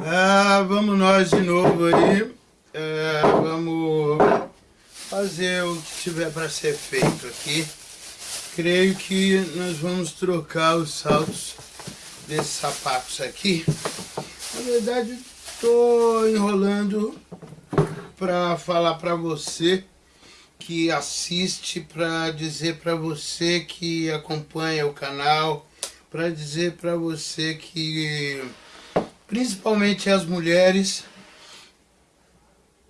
Ah, vamos nós de novo aí. É, vamos fazer o que tiver para ser feito aqui. Creio que nós vamos trocar os saltos desses sapatos aqui. Na verdade, estou enrolando para falar para você que assiste, para dizer para você que acompanha o canal, para dizer para você que, principalmente as mulheres,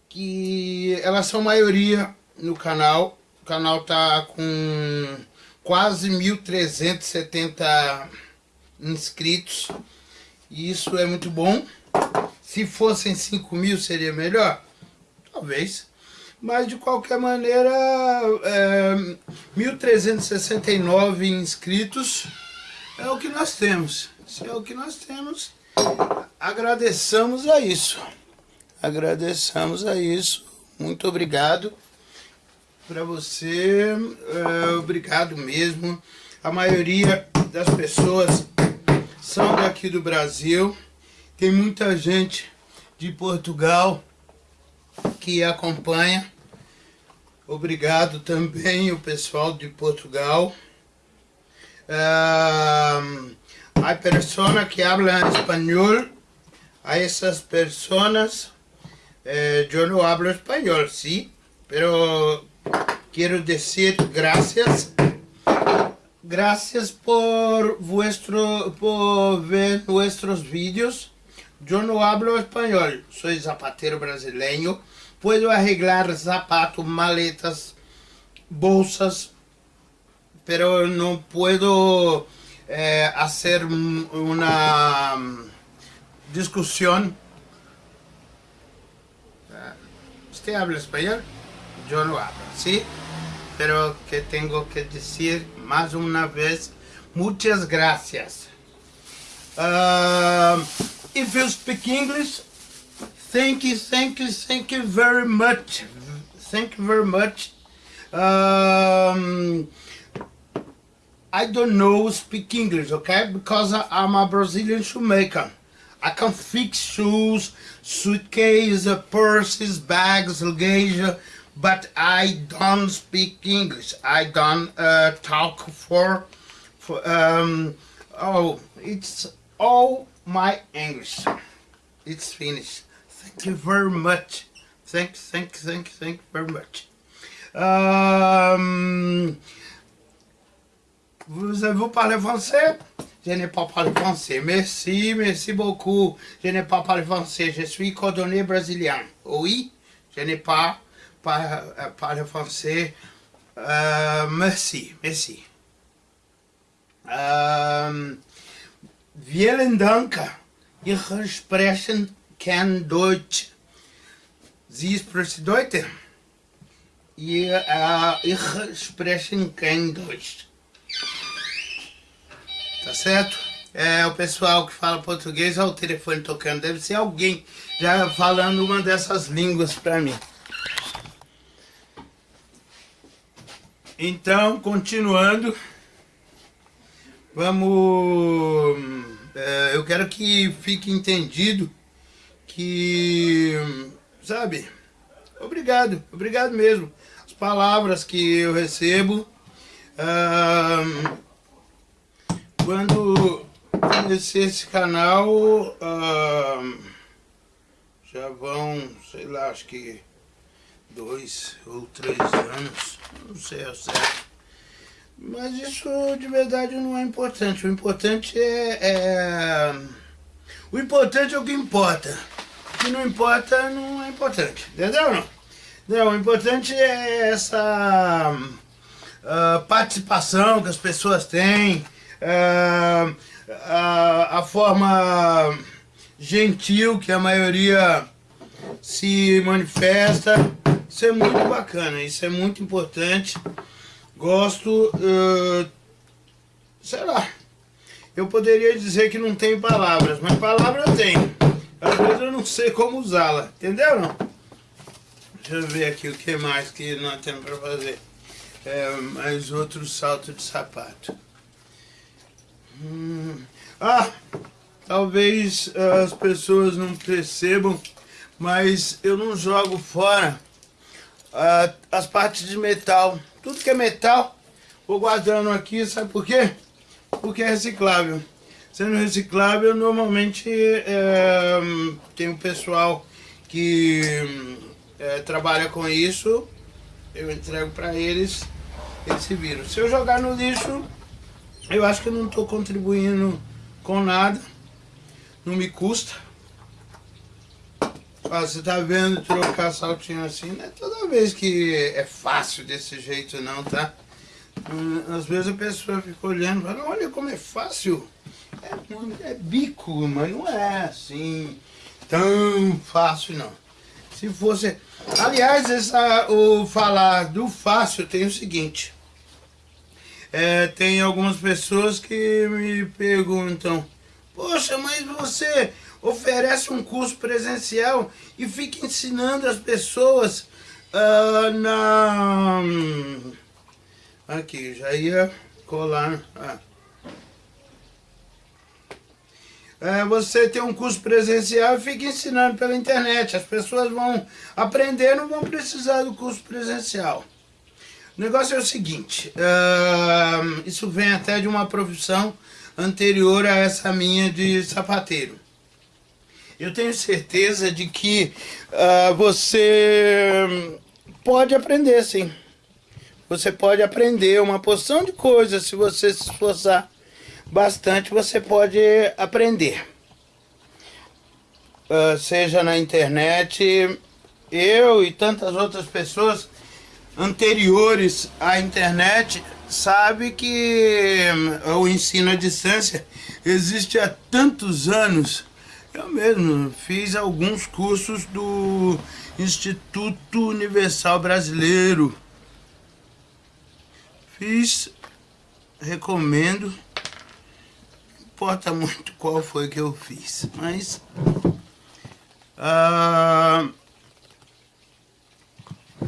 que elas são maioria no canal. O canal tá com quase 1.370 inscritos. E isso é muito bom. Se fossem 5 mil seria melhor? Talvez. Mas de qualquer maneira, é, 1.369 inscritos é o que nós temos. Se é o que nós temos, agradeçamos a isso. Agradeçamos a isso. Muito obrigado para você. É, obrigado mesmo. A maioria das pessoas são daqui do Brasil. Tem muita gente de Portugal que acompanha. Obrigado também o pessoal de Portugal. Uh, a pessoa que habla espanhol, a essas pessoas, eh, eu não hablo espanhol, sim, pero quero dizer graças, graças por vuestro, por ver nossos vídeos. Eu não hablo espanhol, sou zapateiro brasileiro, puedo arreglar zapatos, maletas, bolsas, pero no puedo eh, hacer una discusión. ¿Usted habla español? Yo no hablo, ¿sí? Pero que tengo que decir más una vez, muchas gracias. Uh, if you speak English, thank you, thank you, thank you very much. Thank you very much. Um, I don't know speak English, okay? Because I'm a Brazilian shoemaker. I can fix shoes, suitcase, purses, bags, luggage, but I don't speak English. I don't uh, talk for, for um, oh, it's all my English. It's finished. Thank you very much. Thank, thank, thank, thank very much. Um, vous, vous parlez français Je n'ai pas parlé français. Merci, merci beaucoup. Je n'ai pas parlé français. Je suis cordonnier brésilien. Oui, je n'ai pas parlé français. Uh, merci, merci. Um, vielen Dank. Ich sprechen kein Deutsch. Sie sprechen Deutsch? Ja, ich spreche kein Deutsch. Tá certo? É, o pessoal que fala português, olha o telefone tocando. Deve ser alguém já falando uma dessas línguas para mim. Então, continuando, vamos... É, eu quero que fique entendido que, sabe, obrigado, obrigado mesmo. As palavras que eu recebo, ah, quando comecei esse canal, ah, já vão, sei lá, acho que dois ou três anos, não sei ao certo. Mas isso de verdade não é importante. O importante é, é... O importante é o que importa. O que não importa não é importante. Entendeu não? Não, o importante é essa uh, participação que as pessoas têm, uh, uh, a forma gentil que a maioria se manifesta. Isso é muito bacana, isso é muito importante. Gosto, uh, sei lá, eu poderia dizer que não tem palavras, mas palavra tem. Às vezes eu não sei como usá-la, entendeu? Deixa eu ver aqui o que mais que nós temos para fazer. É, mais outro salto de sapato. Hum. Ah, talvez as pessoas não percebam, mas eu não jogo fora uh, as partes de metal. Tudo que é metal, vou guardando aqui, sabe por quê? Porque é reciclável. Sendo reciclável, normalmente é, tem um pessoal que é, trabalha com isso, eu entrego para eles, eles se viram. Se eu jogar no lixo, eu acho que não estou contribuindo com nada, não me custa. Ah, você tá vendo trocar saltinho assim, não é toda vez que é fácil desse jeito não, tá? Hum, às vezes a pessoa fica olhando e fala, olha como é fácil. É, é bico, mas não é assim tão fácil não. Se fosse... Aliás, essa, o falar do fácil tem o seguinte. É, tem algumas pessoas que me perguntam, poxa, mas você oferece um curso presencial e fica ensinando as pessoas uh, na... Aqui, já ia colar... Ah. É, você tem um curso presencial e fica ensinando pela internet. As pessoas vão aprender, não vão precisar do curso presencial. O negócio é o seguinte, uh, isso vem até de uma profissão anterior a essa minha de sapateiro. Eu tenho certeza de que uh, você pode aprender sim. Você pode aprender uma porção de coisas se você se esforçar bastante, você pode aprender. Uh, seja na internet, eu e tantas outras pessoas anteriores à internet sabe que hum, o ensino à distância existe há tantos anos. Eu mesmo fiz alguns cursos do Instituto Universal Brasileiro. Fiz, recomendo. Importa muito qual foi que eu fiz, mas... Uh,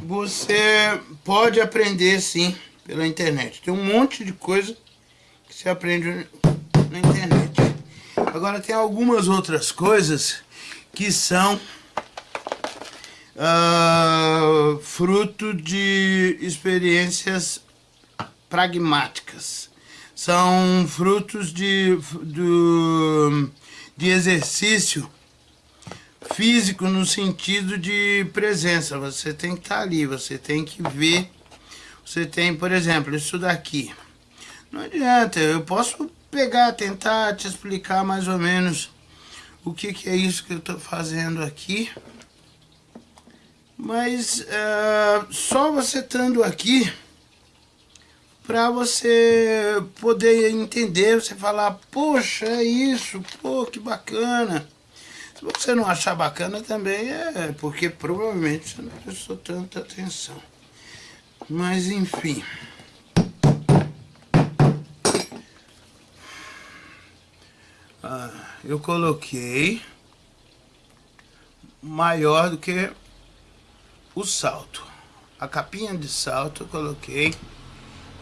você pode aprender sim pela internet. Tem um monte de coisa que você aprende na internet. Agora tem algumas outras coisas que são uh, fruto de experiências pragmáticas. São frutos de, de, de exercício físico no sentido de presença. Você tem que estar ali, você tem que ver. Você tem, por exemplo, isso daqui. Não adianta, eu posso pegar, tentar te explicar mais ou menos o que, que é isso que eu estou fazendo aqui. Mas uh, só você estando aqui para você poder entender, você falar, poxa, é isso, pô, que bacana. Se você não achar bacana também é porque provavelmente você não prestou tanta atenção. Mas enfim. Ah, eu coloquei maior do que o salto. A capinha de salto eu coloquei.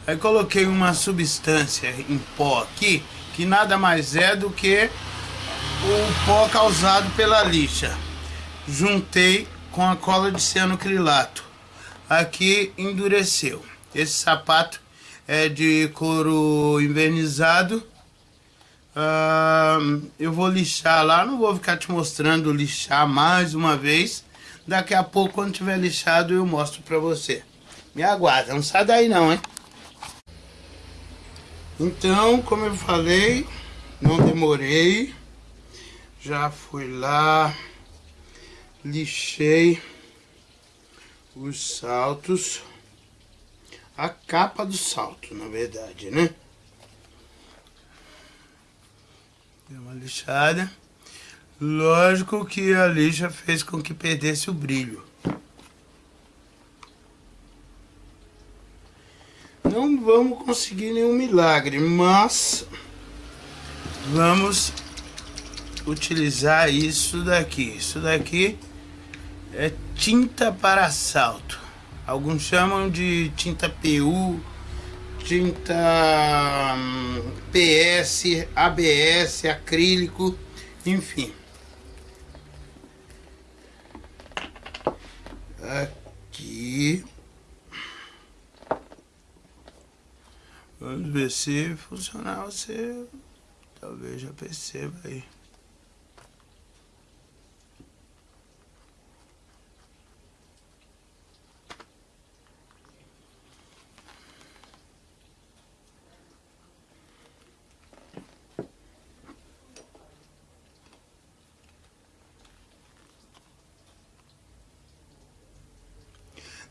Aí coloquei uma substância em pó aqui, que nada mais é do que o pó causado pela lixa. Juntei com a cola de cianocrilato. Aqui endureceu. Esse sapato é de couro invernizado. Uh, eu vou lixar lá, não vou ficar te mostrando lixar mais uma vez. Daqui a pouco, quando tiver lixado, eu mostro pra você. Me aguarda, não sai daí não, hein? Então, como eu falei, não demorei. Já fui lá, lixei os saltos, a capa do salto, na verdade, né? Deu uma lixada. Lógico que a lixa fez com que perdesse o brilho. Não vamos conseguir nenhum milagre, mas vamos utilizar isso daqui. Isso daqui é tinta para salto. Alguns chamam de tinta PU, tinta hum, PS, ABS, acrílico. Enfim. Aqui. Vamos ver se funcionar você talvez já perceba aí.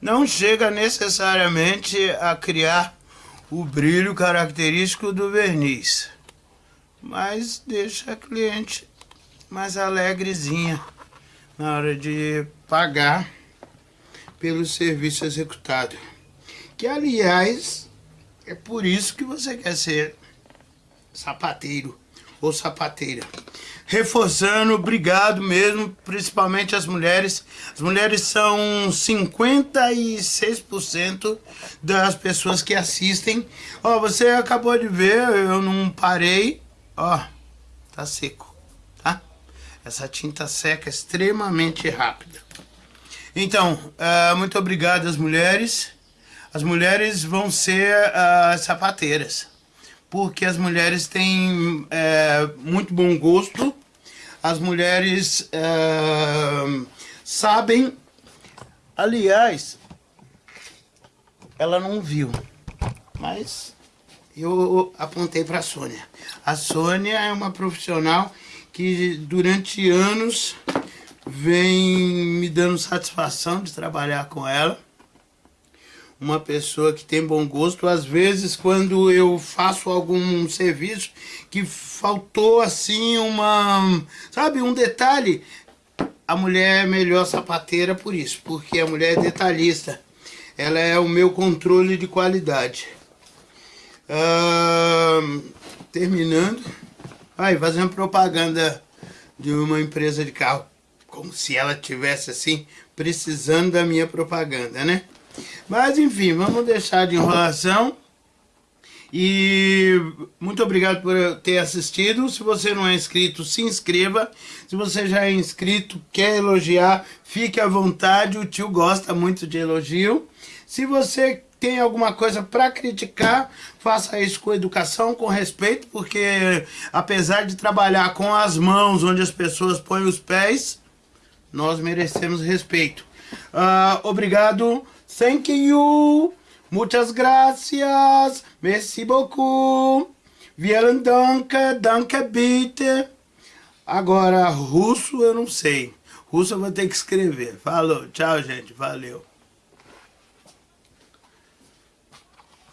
Não chega necessariamente a criar o brilho característico do verniz, mas deixa a cliente mais alegrezinha na hora de pagar pelo serviço executado. Que, aliás, é por isso que você quer ser sapateiro ou sapateira reforçando, obrigado mesmo, principalmente as mulheres. As mulheres são 56% das pessoas que assistem. Ó, você acabou de ver, eu não parei. Ó, tá seco, tá? Essa tinta seca extremamente rápida. Então, uh, muito obrigado às mulheres. As mulheres vão ser uh, sapateiras porque as mulheres têm é, muito bom gosto, as mulheres é, sabem, aliás, ela não viu, mas eu apontei para a Sônia. A Sônia é uma profissional que durante anos vem me dando satisfação de trabalhar com ela uma pessoa que tem bom gosto. Às vezes, quando eu faço algum serviço que faltou assim uma, sabe, um detalhe, a mulher é melhor sapateira por isso, porque a mulher é detalhista. Ela é o meu controle de qualidade. Terminando, vai fazendo propaganda de uma empresa de carro, como se ela tivesse assim precisando da minha propaganda, né? Mas enfim, vamos deixar de enrolação. E muito obrigado por ter assistido. Se você não é inscrito, se inscreva. Se você já é inscrito, quer elogiar, fique à vontade. O tio gosta muito de elogio. Se você tem alguma coisa para criticar, faça isso com educação, com respeito, porque apesar de trabalhar com as mãos onde as pessoas põem os pés, nós merecemos respeito. Uh, obrigado. Thank you. Muchas gracias. Merci beaucoup. Vielen Dank. Danke bitte. Agora, russo eu não sei. Russo eu vou ter que escrever. Falou. Tchau, gente. Valeu.